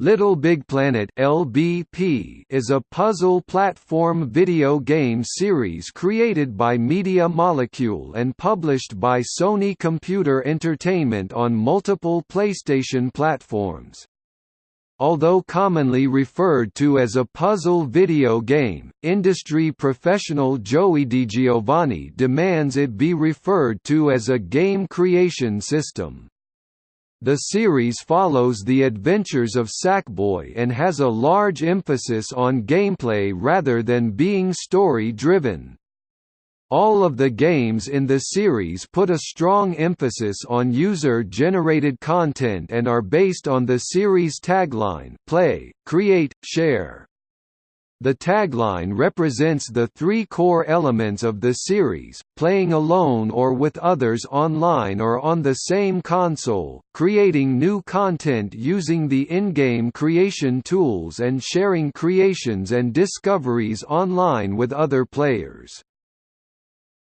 Little Big Planet (LBP) is a puzzle platform video game series created by Media Molecule and published by Sony Computer Entertainment on multiple PlayStation platforms. Although commonly referred to as a puzzle video game, industry professional Joey DiGiovanni demands it be referred to as a game creation system. The series follows the adventures of Sackboy and has a large emphasis on gameplay rather than being story-driven. All of the games in the series put a strong emphasis on user-generated content and are based on the series tagline play, create, share. The tagline represents the three core elements of the series, playing alone or with others online or on the same console, creating new content using the in-game creation tools and sharing creations and discoveries online with other players.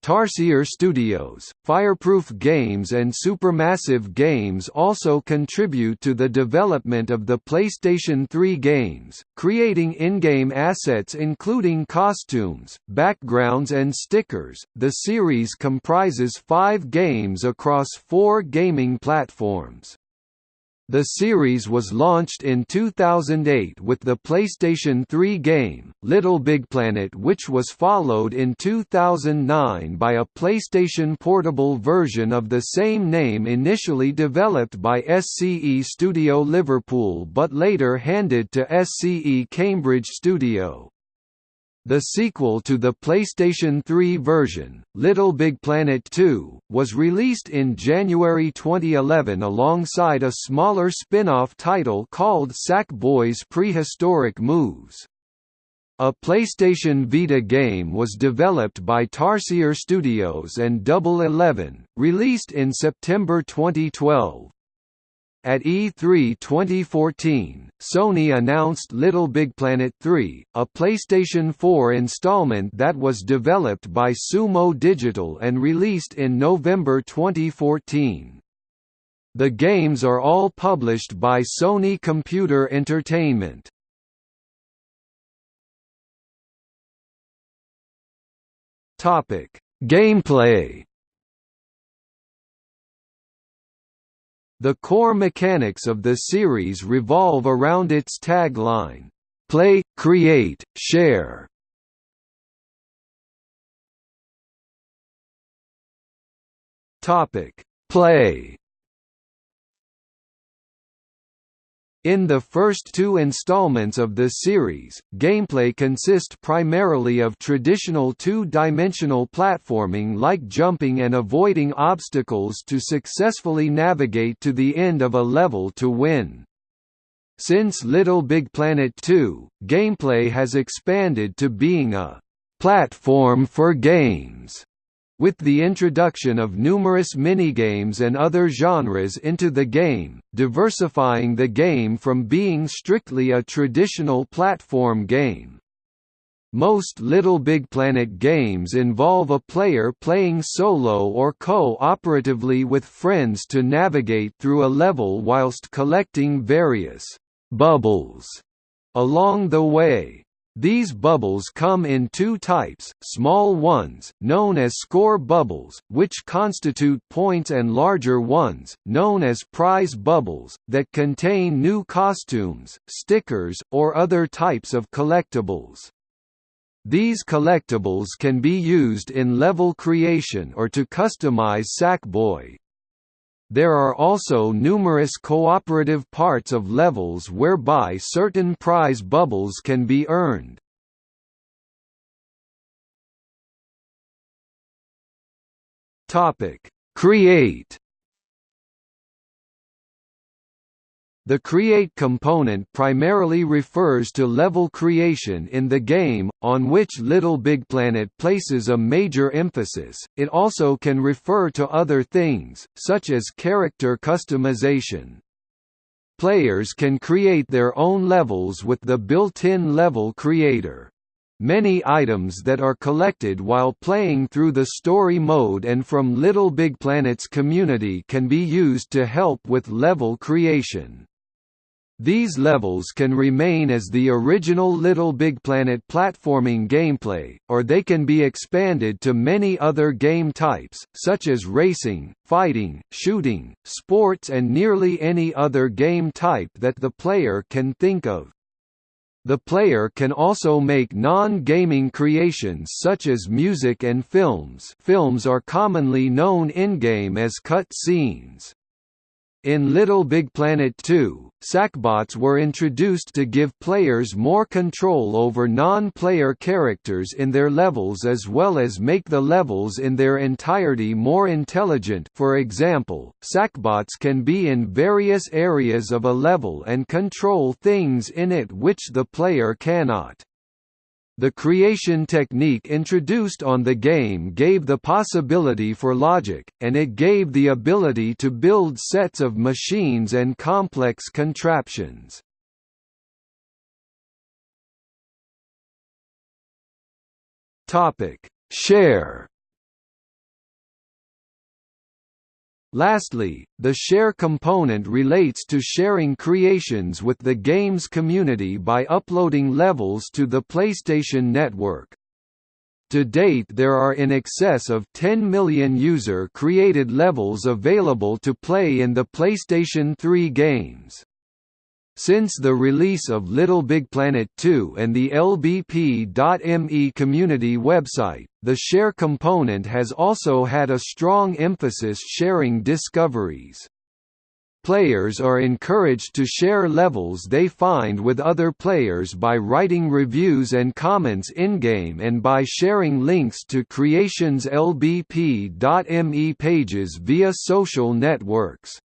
Tarsier Studios, Fireproof Games and Supermassive Games also contribute to the development of the PlayStation 3 games, creating in-game assets including costumes, backgrounds and stickers. The series comprises 5 games across 4 gaming platforms. The series was launched in 2008 with the PlayStation 3 game, Little Big Planet which was followed in 2009 by a PlayStation Portable version of the same name initially developed by SCE Studio Liverpool but later handed to SCE Cambridge Studio. The sequel to the PlayStation 3 version, Little Big Planet 2, was released in January 2011 alongside a smaller spin-off title called Sackboy's Prehistoric Moves. A PlayStation Vita game was developed by Tarsier Studios and Double Eleven, released in September 2012. At E3 2014, Sony announced Little Big Planet 3, a PlayStation 4 installment that was developed by Sumo Digital and released in November 2014. The games are all published by Sony Computer Entertainment. Gameplay The core mechanics of the series revolve around its tagline, "Play, create, share." Topic: Play In the first two installments of the series, gameplay consist primarily of traditional two-dimensional platforming like jumping and avoiding obstacles to successfully navigate to the end of a level to win. Since Little Big Planet 2, gameplay has expanded to being a «platform for games» with the introduction of numerous minigames and other genres into the game, diversifying the game from being strictly a traditional platform game. Most Little Big Planet games involve a player playing solo or co-operatively with friends to navigate through a level whilst collecting various «bubbles» along the way. These bubbles come in two types, small ones, known as score bubbles, which constitute points and larger ones, known as prize bubbles, that contain new costumes, stickers, or other types of collectibles. These collectibles can be used in level creation or to customize Sackboy. There are also numerous cooperative parts of levels whereby certain prize bubbles can be earned. Create The create component primarily refers to level creation in the game, on which Little Big Planet places a major emphasis. It also can refer to other things, such as character customization. Players can create their own levels with the built-in level creator. Many items that are collected while playing through the story mode and from Little Big Planet's community can be used to help with level creation. These levels can remain as the original Little Big Planet platforming gameplay, or they can be expanded to many other game types, such as racing, fighting, shooting, sports and nearly any other game type that the player can think of. The player can also make non-gaming creations such as music and films films are commonly known in-game as cut scenes. In Little Big Planet 2, Sackbots were introduced to give players more control over non-player characters in their levels as well as make the levels in their entirety more intelligent for example, Sackbots can be in various areas of a level and control things in it which the player cannot. The creation technique introduced on the game gave the possibility for logic, and it gave the ability to build sets of machines and complex contraptions. Share Lastly, the share component relates to sharing creations with the game's community by uploading levels to the PlayStation Network. To date there are in excess of 10 million user-created levels available to play in the PlayStation 3 games. Since the release of Little Big Planet 2 and the LBP.me community website, the share component has also had a strong emphasis sharing discoveries. Players are encouraged to share levels they find with other players by writing reviews and comments in-game and by sharing links to Creations LBP.me pages via social networks.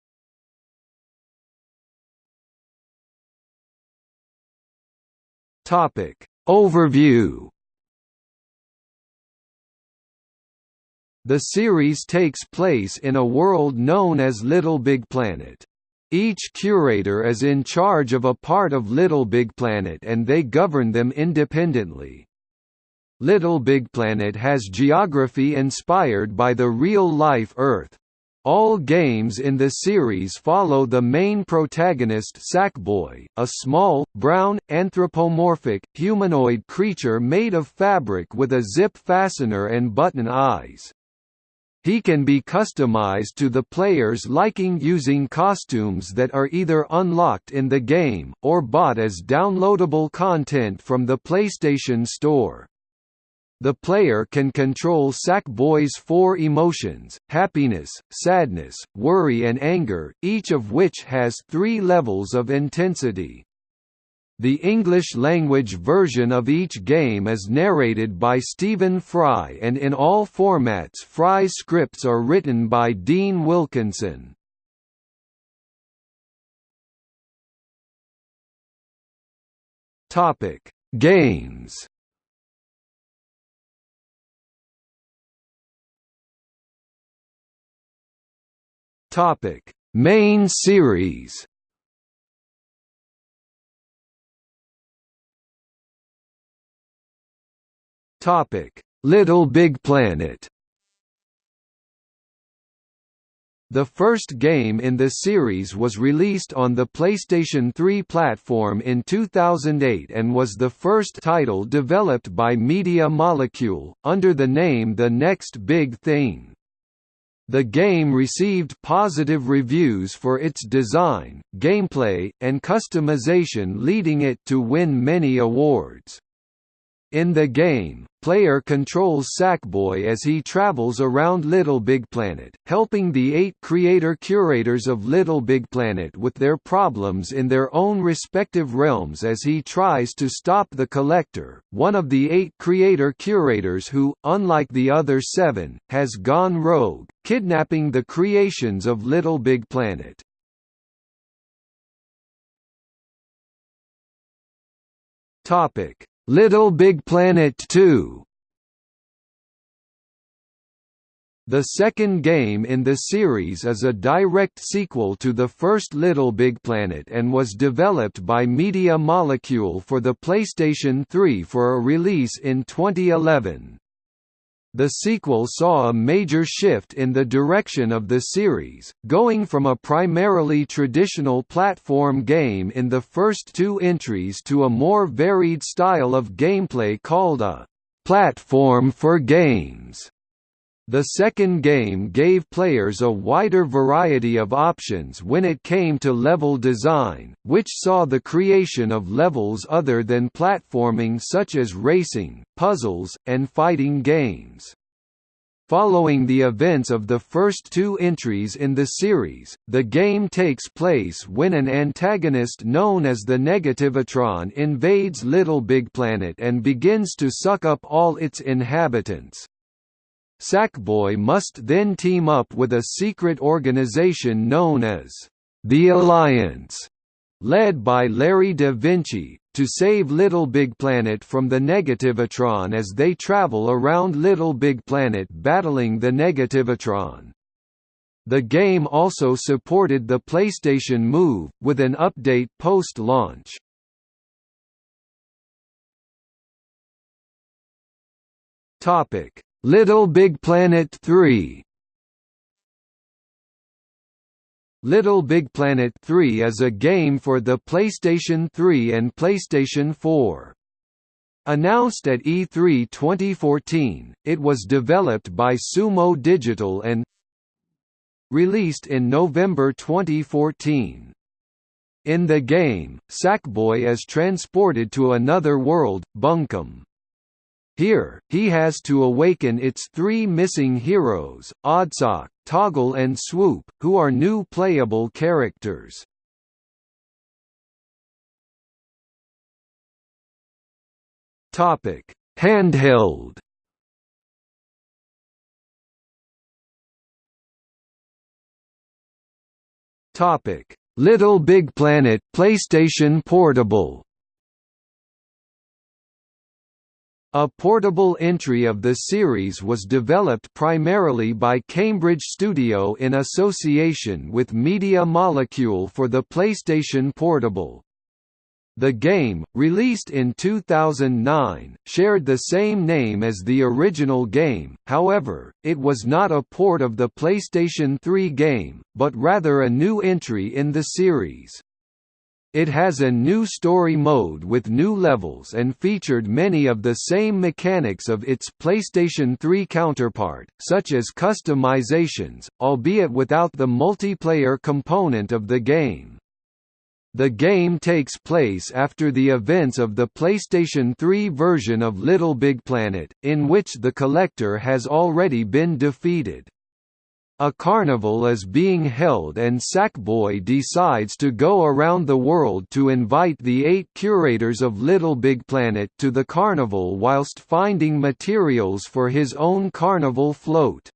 Topic Overview The series takes place in a world known as Little Big Planet. Each curator is in charge of a part of Little Big Planet and they govern them independently. Little Big Planet has geography inspired by the real-life Earth, all games in the series follow the main protagonist Sackboy, a small, brown, anthropomorphic, humanoid creature made of fabric with a zip fastener and button eyes. He can be customized to the player's liking using costumes that are either unlocked in the game, or bought as downloadable content from the PlayStation Store. The player can control Sackboy's four emotions, happiness, sadness, worry and anger, each of which has three levels of intensity. The English-language version of each game is narrated by Stephen Fry and in all formats Fry's scripts are written by Dean Wilkinson. Games Topic: Main series. Topic: Little Big Planet. The first game in the series was released on the PlayStation 3 platform in 2008 and was the first title developed by Media Molecule, under the name The Next Big Thing. The game received positive reviews for its design, gameplay, and customization leading it to win many awards. In the game, player controls Sackboy as he travels around Little Big Planet, helping the eight creator-curators of Little Big Planet with their problems in their own respective realms as he tries to stop the Collector, one of the eight creator-curators who, unlike the other seven, has gone rogue, kidnapping the creations of Little Big Planet. Topic Little Big Planet 2 The second game in the series is a direct sequel to the first Little Big Planet and was developed by Media Molecule for the PlayStation 3 for a release in 2011. The sequel saw a major shift in the direction of the series, going from a primarily traditional platform game in the first two entries to a more varied style of gameplay called a platform for games. The second game gave players a wider variety of options when it came to level design, which saw the creation of levels other than platforming such as racing, puzzles, and fighting games. Following the events of the first two entries in the series, the game takes place when an antagonist known as the Negativatron invades Little Big Planet and begins to suck up all its inhabitants. Sackboy must then team up with a secret organization known as the Alliance, led by Larry da Vinci, to save Little Big Planet from the Negativatron as they travel around Little Big Planet battling the Negativatron. The game also supported the PlayStation Move, with an update post-launch. Little Big Planet 3 Little Big Planet 3 is a game for the PlayStation 3 and PlayStation 4. Announced at E3 2014, it was developed by Sumo Digital and released in November 2014. In the game, Sackboy is transported to another world, Bunkum. Here, he has to awaken its three missing heroes, Oddsock, Toggle and Swoop, who are new playable characters. Handheld. Little Big Planet PlayStation Portable A portable entry of the series was developed primarily by Cambridge Studio in association with Media Molecule for the PlayStation Portable. The game, released in 2009, shared the same name as the original game, however, it was not a port of the PlayStation 3 game, but rather a new entry in the series. It has a new story mode with new levels and featured many of the same mechanics of its PlayStation 3 counterpart, such as customizations, albeit without the multiplayer component of the game. The game takes place after the events of the PlayStation 3 version of Little Big Planet, in which the Collector has already been defeated. A carnival is being held and Sackboy decides to go around the world to invite the eight curators of Little Big Planet to the carnival whilst finding materials for his own carnival float.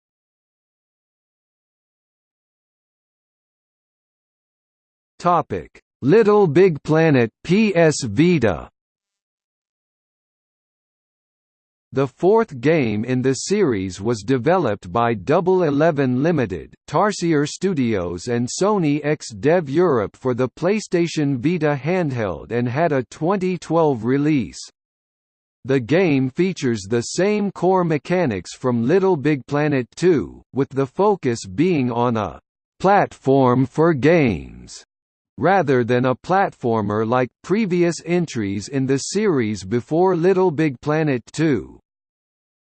Little Big Planet PS Vita The fourth game in the series was developed by Double Eleven Limited, Tarsier Studios and Sony X-Dev Europe for the PlayStation Vita handheld and had a 2012 release. The game features the same core mechanics from Little Big Planet 2, with the focus being on a «platform for games» rather than a platformer like previous entries in the series before Little Big Planet 2.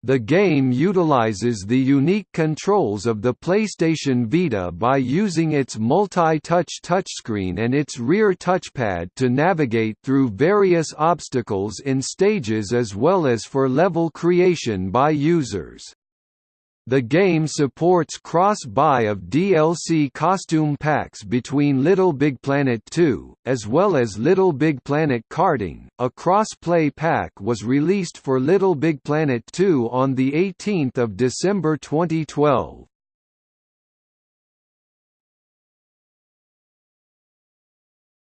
The game utilizes the unique controls of the PlayStation Vita by using its multi-touch touchscreen and its rear touchpad to navigate through various obstacles in stages as well as for level creation by users. The game supports cross-buy of DLC costume packs between Little Big Planet 2, as well as Little Big Planet Karting. A cross-play pack was released for Little Big Planet 2 on the 18th of December 2012.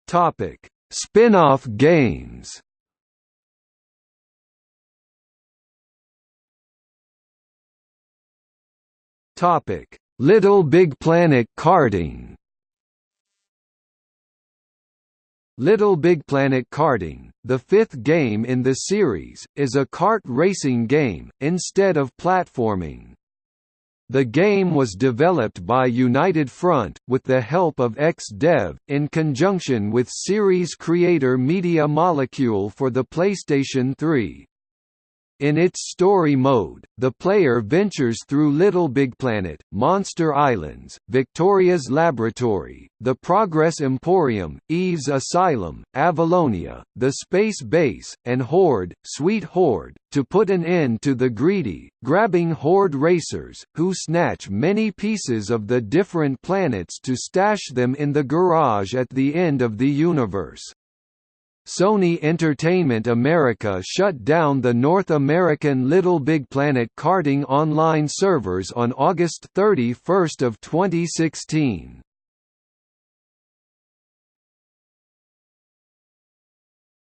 Topic: Spin-off games. Topic: Little Big Planet karting. Little Big Planet Karting, the fifth game in the series, is a kart racing game, instead of platforming. The game was developed by United Front, with the help of XDev, in conjunction with series creator Media Molecule for the PlayStation 3. In its story mode, the player ventures through Little Big Planet, Monster Islands, Victoria's Laboratory, the Progress Emporium, Eve's Asylum, Avalonia, the Space Base, and Hoard, Sweet Hoard, to put an end to the greedy, grabbing Hoard racers, who snatch many pieces of the different planets to stash them in the garage at the end of the universe. Sony Entertainment America shut down the North American Little Big Planet karting online servers on August 31 of 2016.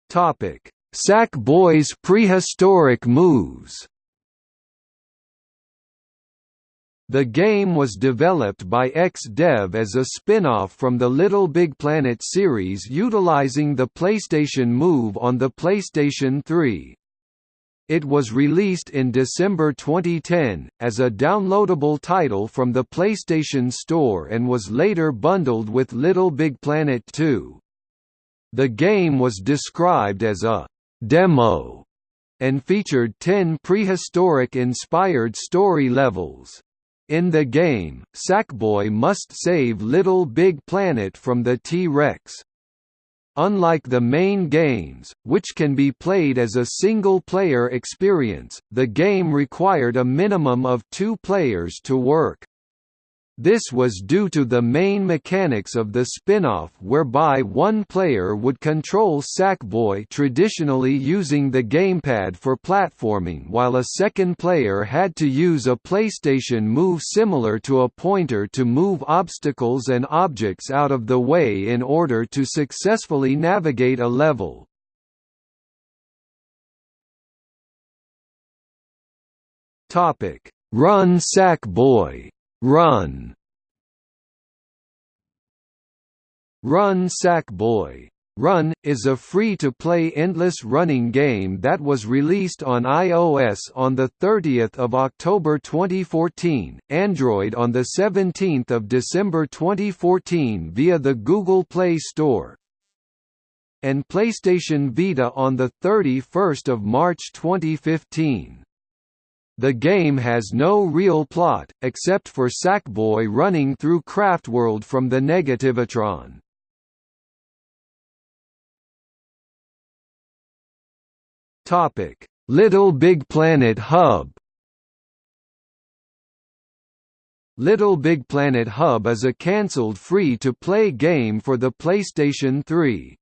Topic: Sackboy's prehistoric moves. The game was developed by X-Dev as a spin-off from the Little Big Planet series utilizing the PlayStation Move on the PlayStation 3. It was released in December 2010, as a downloadable title from the PlayStation Store and was later bundled with Little Big Planet 2. The game was described as a «demo» and featured 10 prehistoric-inspired story levels. In the game, Sackboy must save Little Big Planet from the T-Rex. Unlike the main games, which can be played as a single-player experience, the game required a minimum of two players to work. This was due to the main mechanics of the spin-off whereby one player would control Sackboy traditionally using the gamepad for platforming while a second player had to use a PlayStation move similar to a pointer to move obstacles and objects out of the way in order to successfully navigate a level. Run Sackboy Run Run Sackboy Run, is a free-to-play endless running game that was released on iOS on 30 October 2014, Android on 17 December 2014 via the Google Play Store, and PlayStation Vita on 31 March 2015. The game has no real plot, except for Sackboy running through Craftworld from the Negativatron. Little Big Planet Hub Little Big Planet Hub is a cancelled free-to-play game for the PlayStation 3.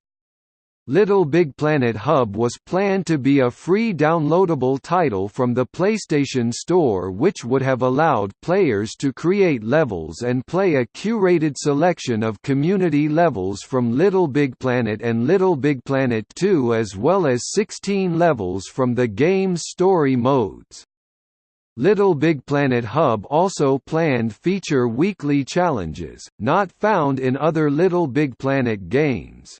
Little Big Planet Hub was planned to be a free downloadable title from the PlayStation Store which would have allowed players to create levels and play a curated selection of community levels from Little Big Planet and Little Big Planet 2 as well as 16 levels from the game's story modes. Little Big Planet Hub also planned feature weekly challenges, not found in other Little Big Planet games.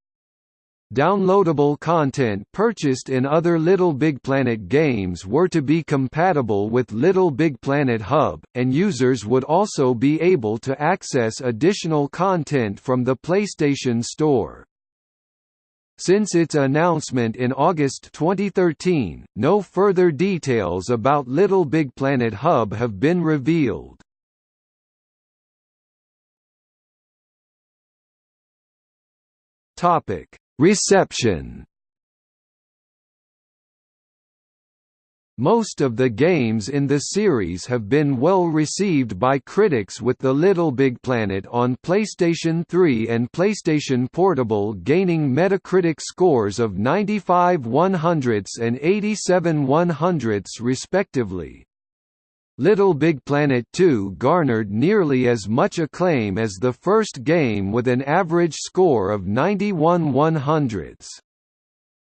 Downloadable content purchased in other Little Big Planet games were to be compatible with Little Big Planet Hub, and users would also be able to access additional content from the PlayStation Store. Since its announcement in August 2013, no further details about Little Big Planet Hub have been revealed. Topic Reception Most of the games in the series have been well received by critics with The Little Big Planet on PlayStation 3 and PlayStation Portable gaining Metacritic scores of 95 100ths and 87 100ths respectively. Little Big Planet 2 garnered nearly as much acclaim as the first game with an average score of 91 100ths.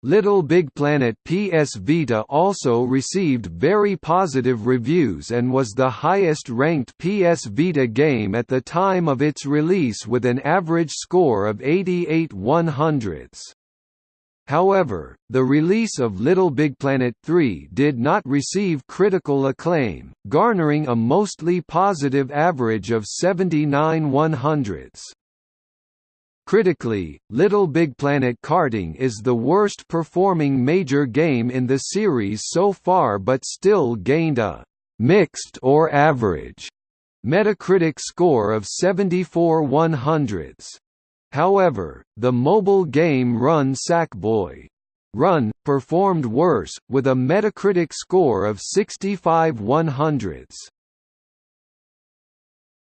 Little Big Planet PS Vita also received very positive reviews and was the highest-ranked PS Vita game at the time of its release with an average score of 88 100ths. However, the release of Little Big Planet 3 did not receive critical acclaim, garnering a mostly positive average of 79 100ths. Critically, Little Big Planet Karting is the worst performing major game in the series so far but still gained a «mixed or average» Metacritic score of 74 100ths. However, the mobile game Run Sackboy! Run, performed worse, with a Metacritic score of 65 100ths.